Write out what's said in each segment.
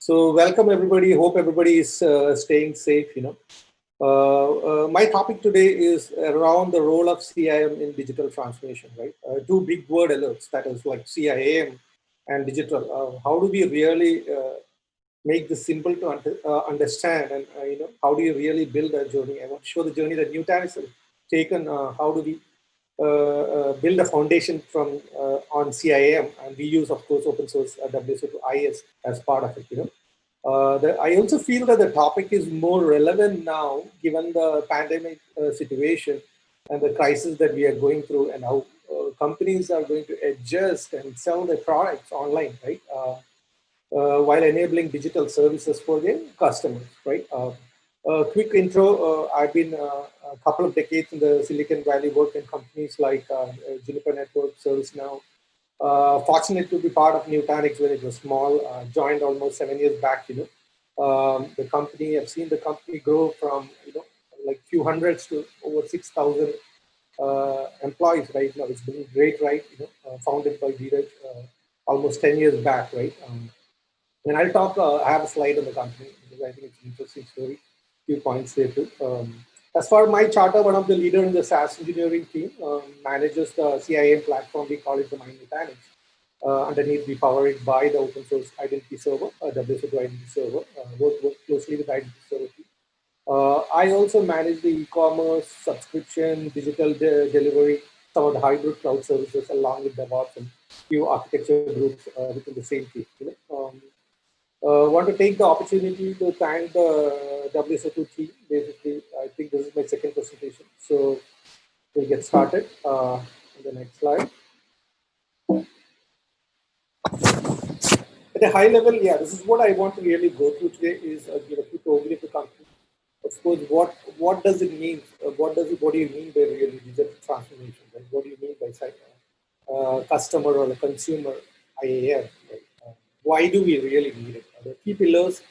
So welcome everybody. Hope everybody is uh, staying safe. You know, uh, uh, my topic today is around the role of CIM in digital transformation. Right, uh, two big word alerts that is like CIM and digital. Uh, how do we really uh, make this simple to under, understand, and you know, how do you really build a journey? I want to show the journey that Nutanix has taken. how do we build a foundation from uh, on CIM, and we use, of course, open source uh, WSO2 IS as part of it. You know, uh, the, I also feel that the topic is more relevant now, given the pandemic uh, situation and the crisis that we are going through, and how uh, companies are going to adjust and sell their products online, right? while enabling digital services for their customers, right? A quick intro, uh, I've been uh, a couple of decades in the Silicon Valley, worked in companies like uh, Juniper Network, ServiceNow. fortunate to be part of Nutanix when it was small, joined almost seven years back, you know. Um, the company, I've seen the company grow from, you know, like few hundreds to over 6,000 uh, employees right now. It's been great, right? You know, uh, founded by Dheeraj uh, almost 10 years back, right? Um, and I'll talk, I have a slide on the company because I think it's an interesting story few points there too. Um, as for my charter, one of the leader in the SaaS engineering team um, manages the CIM platform. We call it the My Nutanix. Uh, underneath, we power it by the open source identity server, uh, WSO2 identity server, uh, work, work closely with identity server team. Uh, I also manage the e-commerce, subscription, digital de delivery, some of the hybrid cloud services along with DevOps and few architecture groups uh, within the same team. You know? Uh, want to take the opportunity to thank the WSO2 team. Basically, I think this is my second presentation. So we'll get started uh, on the next slide. At a high level, yeah, this is what I want to really go through today is uh, give a quick overview of the company. Of course, what what does it mean? Uh, what does it, what do you mean by really digital transformation? Right? What do you mean by uh, customer or a consumer IAM? Right? Why do we really need it? The key pillars,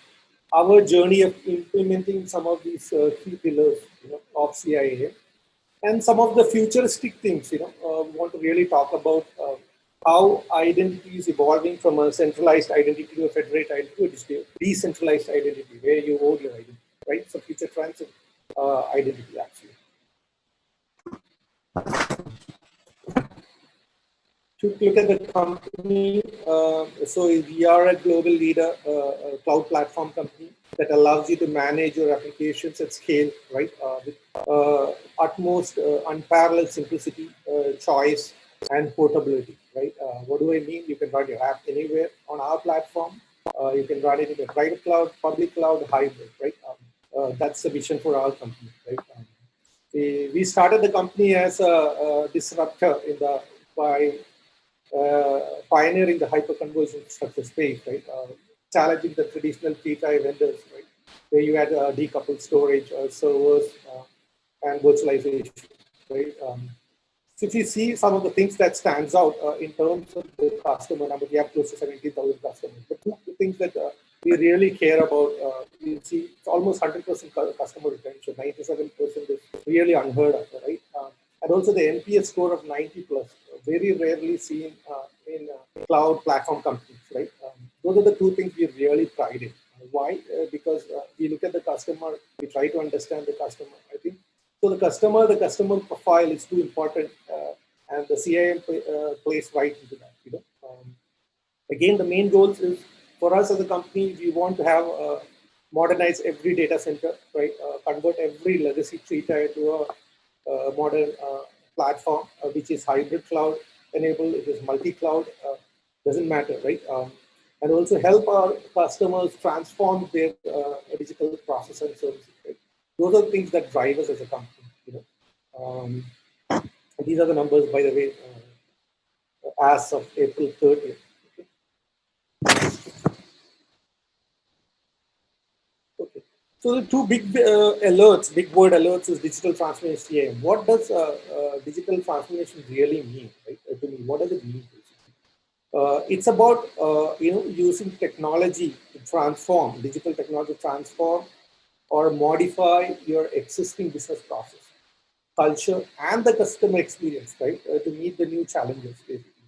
our journey of implementing some of these uh, key pillars you know, of CIA and some of the futuristic things, you know, uh, we want to really talk about uh, how identity is evolving from a centralized identity to a federated identity to a decentralized identity, where you own your identity, right? So future trends of uh, identity actually to look at the company, uh, so we are a global leader, uh, a cloud platform company that allows you to manage your applications at scale, right? Uh, with uh, utmost uh, unparalleled simplicity, uh, choice, and portability, right? what do I mean? You can run your app anywhere on our platform. you can run it in a private cloud, public cloud, hybrid, right? Um, that's the vision for our company, right? Um, we, we started the company as a, a disruptor in the by pioneering the hyperconverged structure space, right? Uh, challenging the traditional T-type vendors, right? Where you had uh, decoupled storage, servers, and virtualization, right? Um, so if you see some of the things that stands out uh, in terms of the customer number, we have close to 17,000 customers. But two things that uh, we really care about, uh, you see it's almost 100% customer retention, 97% is really unheard of, right? and also the NPS score of 90 plus very rarely seen uh, in uh, cloud platform companies, right? Um, those are the two things we really pride in. Why? Uh, because we look at the customer, we try to understand the customer. I think so. The customer, the customer profile is too important, and the CIM plays right into that. You know, um, again, the main goals is for us as a company, we want to have uh, modernize every data center, right? Uh, convert every legacy tree to a uh, modern platform, uh, which is hybrid cloud enabled, it is multi-cloud, uh, doesn't matter, right? Um, and also help our customers transform their uh, digital process and services, right? Those are things that drive us as a company, you know. Um, these are the numbers, by the way, uh, as of April 30th. So the two big uh, alerts, big word alerts is digital transformation. What does uh, uh, digital transformation really mean, right? Uh, to me, what does it mean? Uh, it's about, uh, you know, using technology to transform, digital technology transform or modify your existing business process, culture, and the customer experience, right? to meet the new challenges, basically.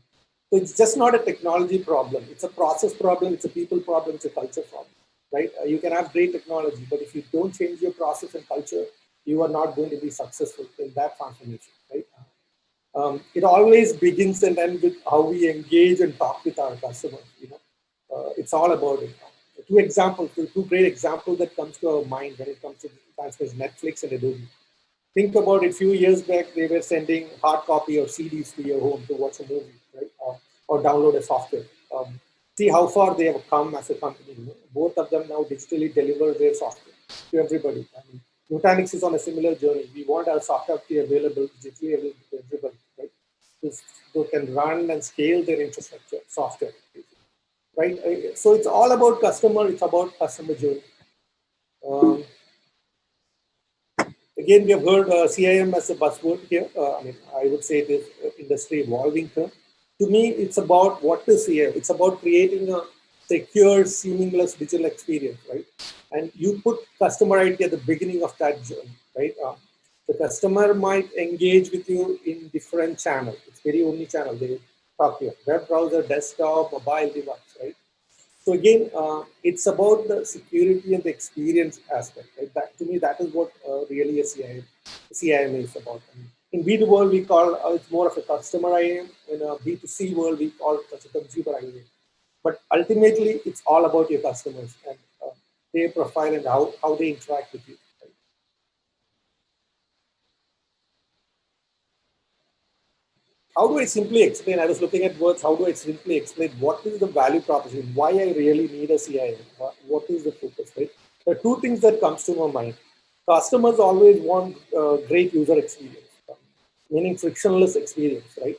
So it's just not a technology problem. It's a process problem. It's a people problem. It's a culture problem, right? Uh, you can have great technology, but if you don't change your process and culture, you are not going to be successful in that transformation, right? Um, it always begins and ends with how we engage and talk with our customers. You know, uh, it's all about it. Two examples, two great examples that comes to our mind when it comes to transmission: Netflix and Adobe. Think about it. A few years back, they were sending hard copy or CDs to your home to watch a movie, right? Uh, or download a software. Um, see how far they have come as a company. Both of them now digitally deliver their software to everybody. I mean, Nutanix is on a similar journey. We want our software to be available, digitally available to everybody, right? So can run and scale their infrastructure, software, right? Uh, so it's all about customer, it's about customer journey. Um, again, we have heard uh, CIM as a buzzword here. Uh, I mean, I would say it is industry evolving term. To me, it's about what is CIM. It's about creating a secure, seamless digital experience, right? And you put customer ID at the beginning of that journey, right? Uh, the customer might engage with you in different channels. It's very omni-channel. They talk you, web browser, desktop, mobile device, right? So again, uh, it's about the security and the experience aspect, right? That, to me, that is what uh, really a CIM, CIM is about. I mean, in B2 world, we call uh, it's more of a customer IAM. In a B2C world, we call it a consumer IAM. But ultimately, it's all about your customers and uh, their profile and how, how they interact with you. How do I simply explain? I was looking at words. How do I simply explain what is the value proposition? Why I really need a CIM? What is the focus? Right? There are two things that comes to my mind. Customers always want uh, great user experience, meaning frictionless experience, right?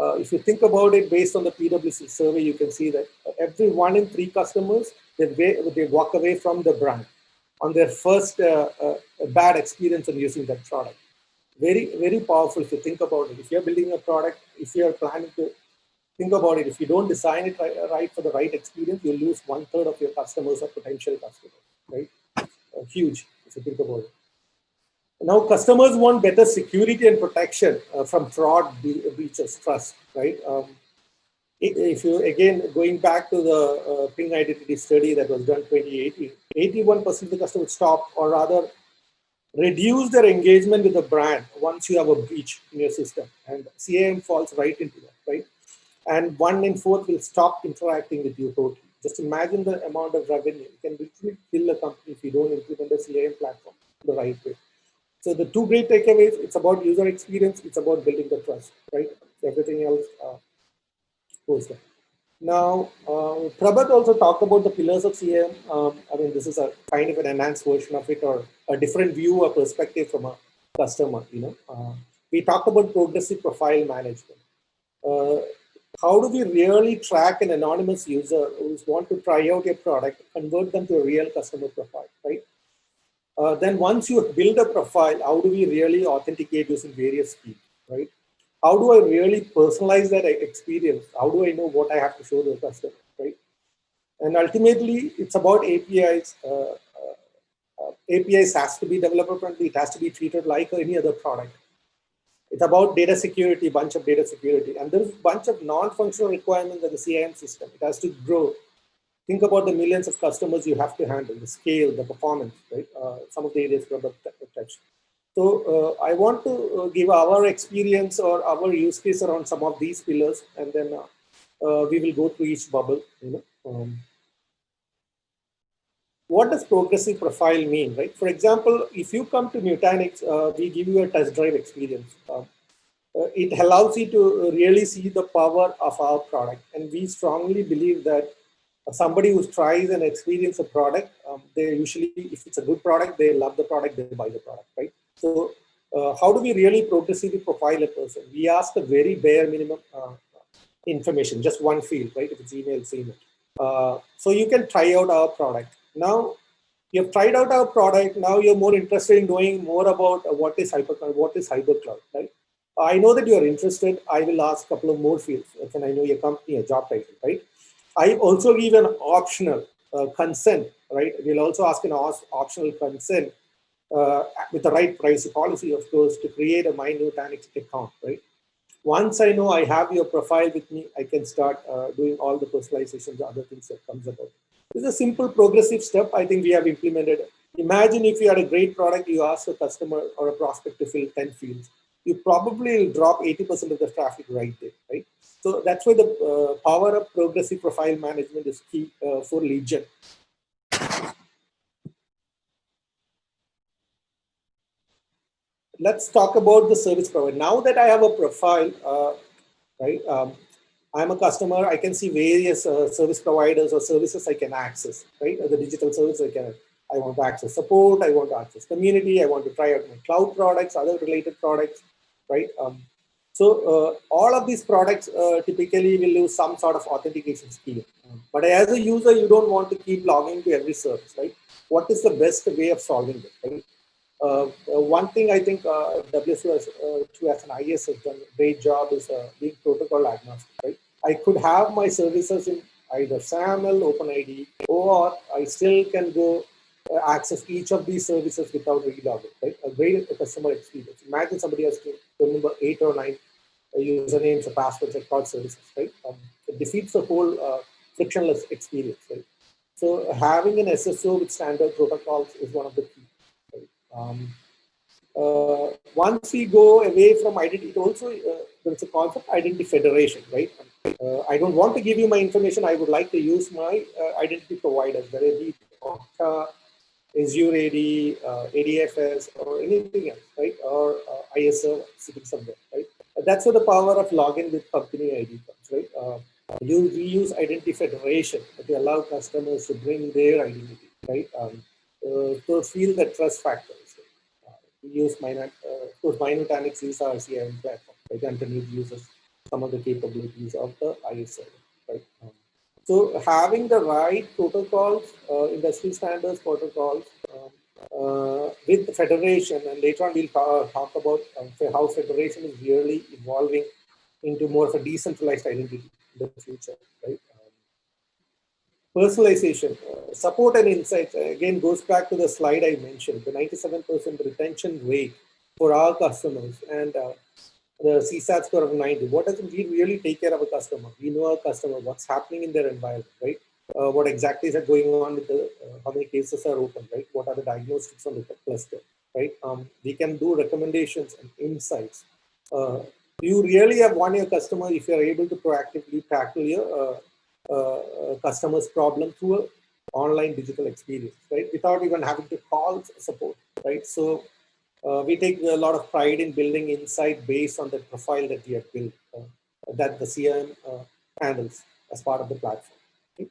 Uh, if you think about it based on the PwC survey, you can see that every one in three customers, they, they walk away from the brand on their first uh, uh, bad experience on using that product. Very, very powerful if you think about it. If you're building a product, if you're planning to think about it, if you don't design it right, right for the right experience, you'll lose one third of your customers or potential customers, right? Uh, huge if you think about it. Now customers want better security and protection uh, from fraud breaches, trust, right? Um, if you, again, going back to the uh, Ping identity study that was done 2018, 81% of the customers stop or rather reduce their engagement with the brand once you have a breach in your system. And CAM falls right into that, right? And one in four will stop interacting with you totally. Just imagine the amount of revenue. You can literally kill a company if you don't implement a CAM platform the right way. So the two great takeaways, it's about user experience, it's about building the trust, right? Everything else uh, goes there. Now, uh, Prabhat also talked about the pillars of CIM. Um, I mean, this is a kind of an enhanced version of it or a different view or perspective from a customer, you know. Uh, we talked about progressive profile management. Uh, how do we really track an anonymous user who's want to try out your product, convert them to a real customer profile, right? Uh, then once you build a profile, how do we really authenticate using various keys, right? How do I really personalize that experience? How do I know what I have to show the customer, right? And ultimately, it's about APIs. Uh, uh, uh APIs has to be developer friendly. It has to be treated like any other product. It's about data security, bunch of data security. And there's a bunch of non-functional requirements in the CIM system. It has to grow think about the millions of customers you have to handle, the scale, the performance, right? Uh, some of the areas have touched. So uh, I want to uh, give our experience or our use case around some of these pillars, and then uh, uh, we will go through each bubble. You know, um, what does progressive profile mean, right? For example, if you come to Nutanix, uh, we give you a test drive experience. it allows you to really see the power of our product, and we strongly believe that somebody who tries and experience a product, um, they usually, if it's a good product, they love the product, they buy the product, right? So uh, how do we really progressively profile a person? We ask the very bare minimum uh, information, just one field, right? If it's email, it's email. Uh, so you can try out our product. Now, you have tried out our product. Now you're more interested in knowing more about what is hypercloud, what is hypercloud, right? I know that you're interested. I will ask a couple of more fields. Can I know your company, your job title, right? I also give an optional uh, consent, right? We'll also ask an optional consent uh, with the right privacy policy, of course, to create a My Nutanix account, right? Once I know I have your profile with me, I can start uh, doing all the personalizations, other things that comes about. It's a simple progressive step I think we have implemented. Imagine if you had a great product, you ask a customer or a prospect to fill 10 fields. You probably will drop 80% of the traffic right there, right? So that's why the uh, power of progressive profile management is key uh, for Legion. Let's talk about the service provider. Now that I have a profile, uh, right? Um, I'm a customer, I can see various uh, service providers or services I can access, right? The digital service I can, I want to access support, I want to access community, I want to try out my cloud products, other related products, right? Um, so uh, all of these products uh, typically will use some sort of authentication scheme. But as a user, you don't want to keep logging to every service, right? What is the best way of solving it, right? Uh, uh one thing I think uh, WSO2 as, uh, as an IS has done a great job is being protocol agnostic, right? I could have my services in either SAML, OpenID, or I still can go access each of these services without relogging, right? A great customer experience. Imagine somebody has to remember eight or nine uh, usernames or passwords at cloud services, right? Um, it defeats the whole uh, frictionless experience, right? So having an SSO with standard protocols is one of the key. Right? Um, uh, once we go away from identity, it also uh, there's a concept identity federation, right? Uh, I don't want to give you my information. I would like to use my uh, identity providers, whether it be Okta, Azure AD, uh, ADFS, or anything else, right? Or uh, ISO sitting somewhere, right? That's where the power of login with company ID comes, right? Uh, you, we use identity federation to allow customers to bring their identity, right? Um, uh, to feel the trust factors. Uh, we use Minut, uh, of course, My Nutanix is our CRM platform, right? And uses some of the capabilities of the ISO, so having the right protocols, uh, industry standards protocols um, uh, with the federation, and later on we'll talk about um, how federation is really evolving into more of a decentralized identity in the future, right? Um, personalization, uh, support and insights, again, goes back to the slide I mentioned, the 97% retention rate for our customers. And uh, the CSAT score of 90. What does it, we really take care of a customer? We know our customer, what's happening in their environment, right? Uh, what exactly is going on with the, uh, how many cases are open, right? What are the diagnostics on the cluster, right? Um, we can do recommendations and insights. Uh, you really have won your customer if you're able to proactively tackle your uh, uh, customer's problem through an online digital experience, right? Without even having to call support, right? So uh, we take a lot of pride in building insight based on the profile that we have built, uh, that the CRM uh, handles as part of the platform. Okay.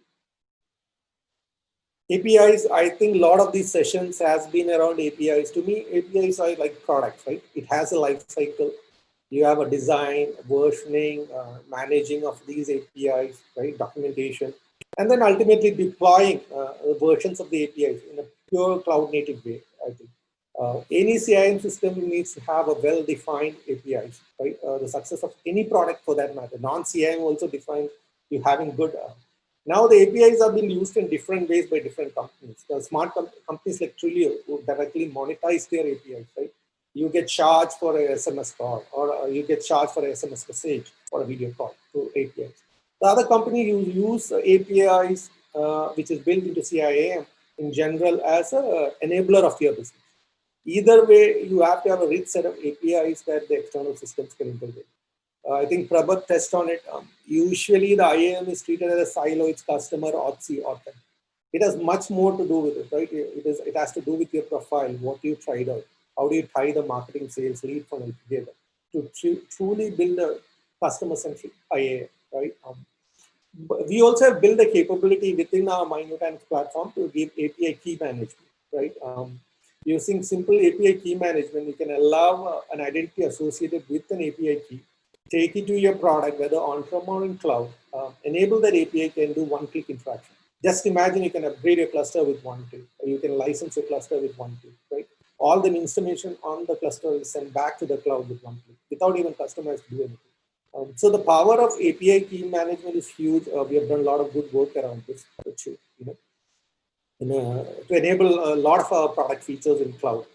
APIs, I think a lot of these sessions has been around APIs. To me, APIs are like products, right? It has a life cycle. You have a design, versioning, uh, managing of these APIs, right? Documentation, and then ultimately deploying uh, versions of the APIs in a pure cloud native way, I think. Uh, any CIM system needs to have a well-defined APIs, right? Uh, the success of any product for that matter. Non-CIM also defines you having good. Uh, now the APIs are being used in different ways by different companies. The smart com companies like Twilio who directly monetize their APIs, right? You get charged for a SMS call or uh, you get charged for a SMS message or a video call through APIs. The other company you use APIs, uh, which is built into CIAM in general as an enabler of your business. Either way, you have to have a rich set of APIs that the external systems can integrate. Uh, I think Prabhat test on it. Um, usually the IAM is treated as a silo, it's customer, OTC, OTM. It has much more to do with it, right? It, is, it has to do with your profile, what you tried out, how do you tie the marketing sales lead funnel together to tr truly build a customer-centric IAM, right? Um, we also have built a capability within our My Nutanix platform to give API key management, right? Um, Using simple API key management, you can allow uh, an identity associated with an API key, take it to your product, whether on-prem or in cloud, uh, enable that API can do one-click interaction. Just imagine you can upgrade your cluster with one click, or you can license your cluster with one click, right? All the information on the cluster is sent back to the cloud with one click, without even customers to do anything. Um, so the power of API key management is huge. Uh, we have done a lot of good work around this, which, you know, in a, to enable a lot of our product features in cloud.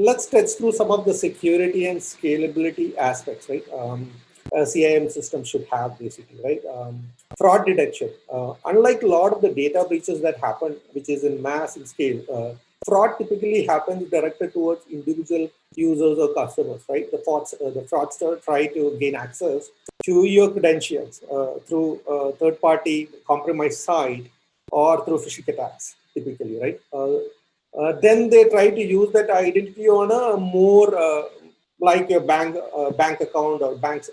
let's touch through some of the security and scalability aspects, right? Um, a CIM system should have basically, right? Um, fraud detection. Uh, unlike a lot of the data breaches that happen, which is in mass and scale, uh, fraud typically happens directed towards individual users or customers, right? The, frauds, uh, the fraudster try to gain access to your credentials uh, through uh, third-party compromised site or through phishing attacks, typically, right? Uh, then they try to use that identity on a more like your bank bank account or bank's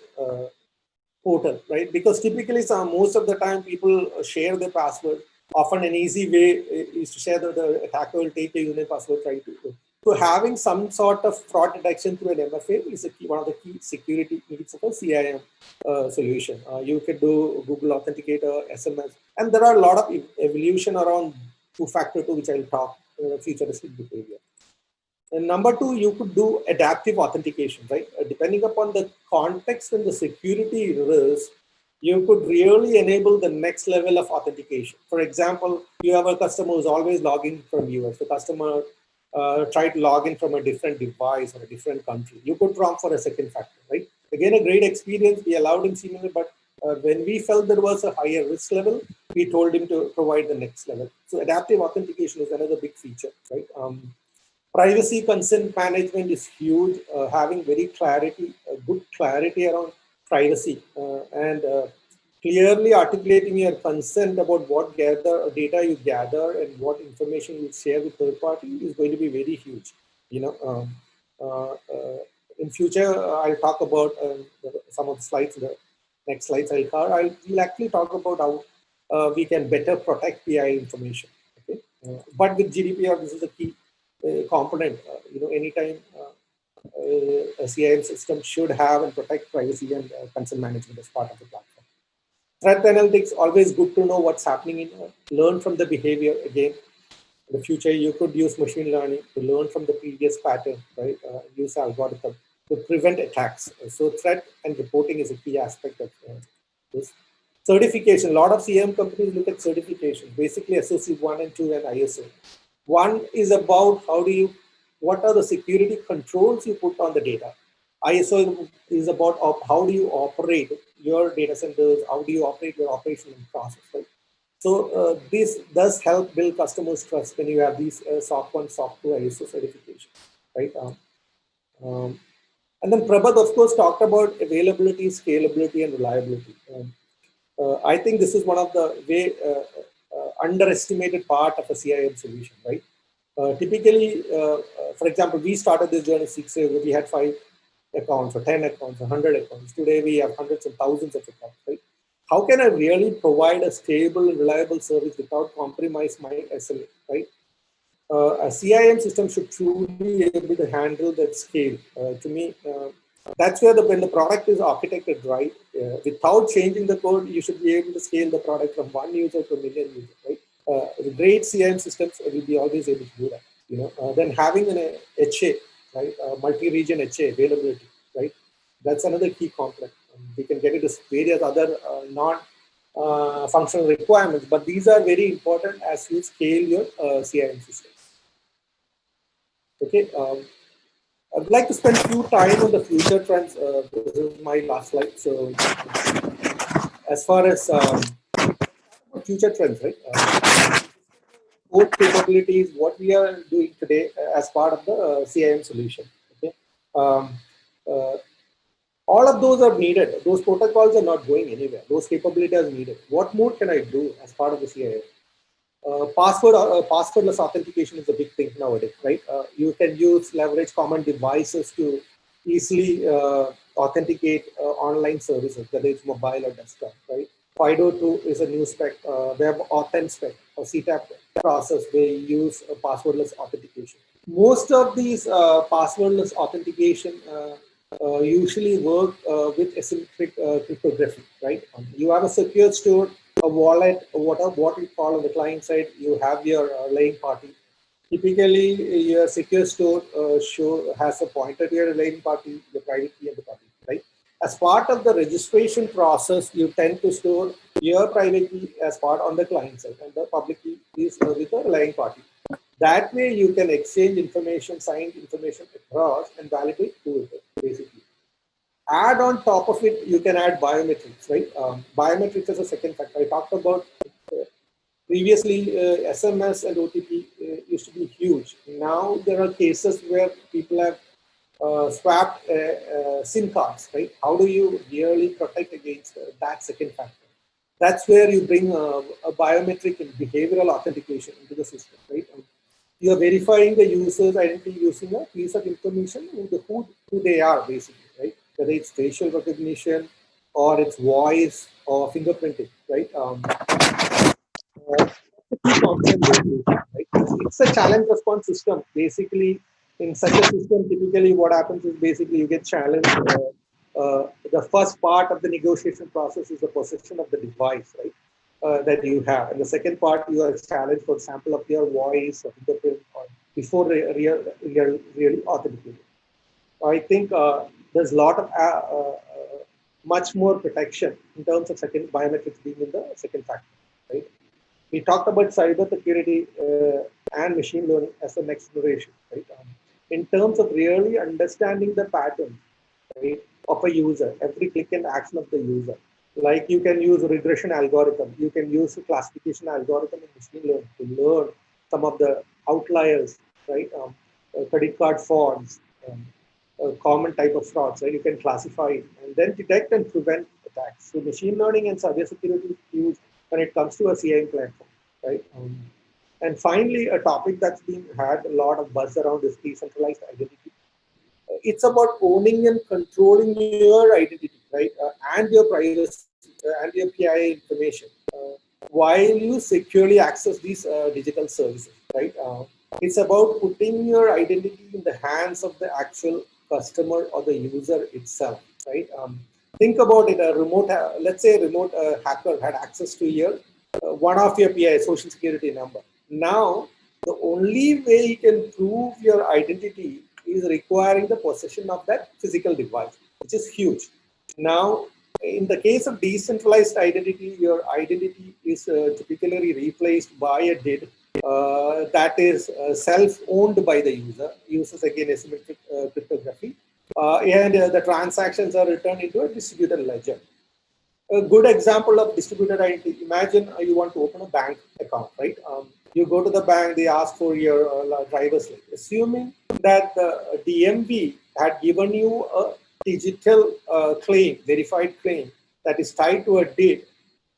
portal, right? Because typically, some, most of the time, people share their password often an easy way is to share that the attacker will take a unique password try to so having some sort of fraud detection through an MFA is key, one of the key security needs of a CIM uh, solution. Uh, you could do Google Authenticator, SMS, and there are a lot of evolution around two-factor two, which I'll talk uh, futuristic behavior. And number two, you could do adaptive authentication, right? Uh, depending upon the context and the security risk, you could really enable the next level of authentication. For example, you have a customer who's always logging from US. The customer uh, tried to log in from a different device or a different country. You could prompt for a second factor, right? Again, a great experience. We allowed him seemingly, but uh, when we felt there was a higher risk level, we told him to provide the next level. So adaptive authentication is another big feature, right? Um, privacy consent management is huge. Uh, having very clarity, good clarity around privacy uh, and uh, clearly articulating your consent about what gather data you gather and what information you share with third party is going to be very huge. You know, um, uh, uh, in future I'll talk about um, some of the slides. The next slides I'll cover. I'll actually talk about how uh, we can better protect PI information. Okay, uh, but with GDPR, this is a key component. you know, anytime uh, a CIM system should have and protect privacy and uh, consent management as part of the platform. Threat analytics, always good to know what's happening in, uh, learn from the behavior again. In the future, you could use machine learning to learn from the previous pattern, right? Uh, use algorithm to prevent attacks. So threat and reporting is a key aspect of uh, this. Certification, a lot of CM companies look at certification, basically SOC 1 and 2 and ISO. One is about how do you what are the security controls you put on the data. ISO is about how do you operate your data centers, how do you operate your operational process, right? So uh, this does help build customers' trust when you have these uh, SOC 1, SOC 2 ISO certification, right? Um, um, and then Prabhat, of course, talked about availability, scalability, and reliability. Um, uh, I think this is one of the way uh, uh, underestimated part of a CIM solution, right? Uh, typically, uh, uh, for example, we started this journey six years ago. We had five accounts or 10 accounts or 100 accounts. Today, we have hundreds and thousands of accounts, right? How can I really provide a stable reliable service without compromise my SLA, right? Uh, a CIM system should truly be able to handle that scale. Uh, to me, uh, that's where the, when the product is architected right, without changing the code, you should be able to scale the product from one user to a million users? Uh, great CIM systems will be always able to do that. You know, uh, then having an HA, right, multi-region HA availability, right, that's another key component. Um, we can get into various other uh, non-functional uh, requirements, but these are very important as you scale your uh, CIM systems. Okay. Um, I'd like to spend a few time on the future trends. Uh, this is my last slide. So, as far as um, future trends, right? Uh, core capabilities, what we are doing today as part of the uh, CIM solution. Okay, um, uh, all of those are needed. Those protocols are not going anywhere. Those capabilities are needed. What more can I do as part of the CIM? Uh, password uh, passwordless authentication is a big thing nowadays, right? Uh, you can use leverage common devices to easily uh, authenticate uh, online services, whether it's mobile or desktop, right? FIDO2 is a new spec, uh, Web Authent spec or CTAP process. They use passwordless authentication. Most of these uh, passwordless authentication uh, uh usually work uh, with asymmetric uh, cryptography, right? Um, you have a secure store, a wallet, whatever what we call on the client side, you have your relying party. Typically, your secure store show has a pointer to your relying party, the private key and the public as part of the registration process, you tend to store your private key as part on the client side and the public key is with the relying party. That way you can exchange information, signed information across and validate to it, basically. Add on top of it, you can add biometrics, right? Um, biometrics is a second factor. I talked about uh, previously uh, SMS and OTP uh, used to be huge. Now there are cases where people have uh, swapped uh, uh, SIM cards, right? How do you really protect against that second factor? That's where you bring a, a biometric and behavioral authentication into the system, right? Um, you are verifying the user's identity using a piece of information who, who they are basically, right? Whether it's facial recognition or it's voice or fingerprinting, right? Um, uh, it's a challenge response system. Basically, in such a system, typically what happens is basically you get challenged. Uh, uh, the first part of the negotiation process is the possession of the device, right? uh, that you have. And the second part, you are challenged for example of your voice or fingerprint or before real, real, really authenticated. I think uh, there's a lot of uh, uh, much more protection in terms of second biometrics being in the second factor, right? We talked about cyber security and machine learning as the next generation, right? Um, in terms of really understanding the pattern, right, of a user, every click and action of the user, like you can use regression algorithm, you can use classification algorithm in machine learning to learn some of the outliers, right? Um, uh, credit card frauds, um, a common type of frauds, right? You can classify it and then detect and prevent attacks. So machine learning and cybersecurity is used when it comes to a CIM platform, right? Um, and finally, a topic that's been had a lot of buzz around is decentralized identity. Uh, it's about owning and controlling your identity, right? Uh, and your privacy uh, and your PII information uh, while you securely access these uh, digital services, right? it's about putting your identity in the hands of the actual customer or the user itself, right? Um, think about it, a remote, let's say a remote uh, hacker had access to your, uh, one of your PI, social security number. Now, the only way you can prove your identity is requiring the possession of that physical device, which is huge. Now, in the case of decentralized identity, your identity is uh, typically replaced by a DID uh, that is uh, self-owned by the user, uses again asymmetric uh, cryptography, uh, and uh, the transactions are returned into a distributed ledger. A good example of distributed identity, imagine you want to open a bank account, right? Um, you go to the bank, they ask for your driver's license. Assuming that the DMV had given you a digital uh, claim, verified claim that is tied to a date,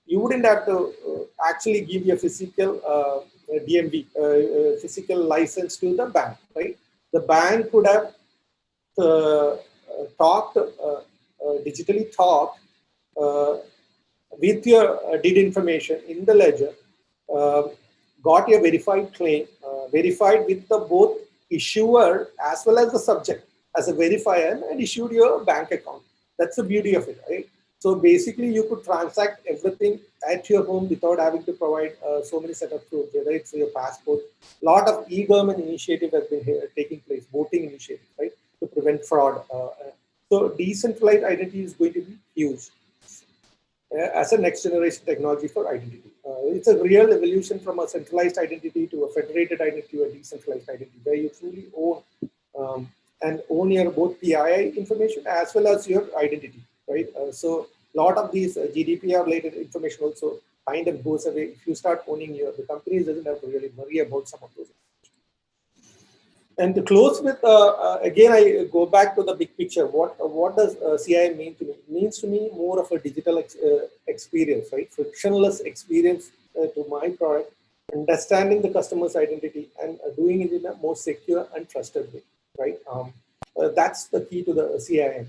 you wouldn't have to uh, actually give your physical uh, DMV, uh, uh, physical license to the bank, right? The bank could have uh, talked, digitally talked with your deed information in the ledger, got your verified claim, verified with the both issuer as well as the subject as a verifier and issued your bank account. That's the beauty of it, right? So basically, you could transact everything at your home without having to provide uh, so many set of proofs, whether it's your passport. A lot of e-government initiative has been here, taking place, voting initiative, right, to prevent fraud. Uh, uh so decentralized identity is going to be huge uh, as a next generation technology for identity. Uh, it's a real evolution from a centralized identity to a federated identity to a decentralized identity, where you truly own um, and own your both PII information as well as your identity, right? Uh, so a lot of these uh, GDPR related information also kind of goes away if you start owning your, the companies doesn't have to really worry about some of those. And to close with, uh, uh again, I go back to the big picture. What what does uh, CIM mean to me? It means to me more of a digital ex uh, experience, right? Frictionless experience to my product, understanding the customer's identity and doing it in a more secure and trusted way right? Um, uh, that's the key to the CIM.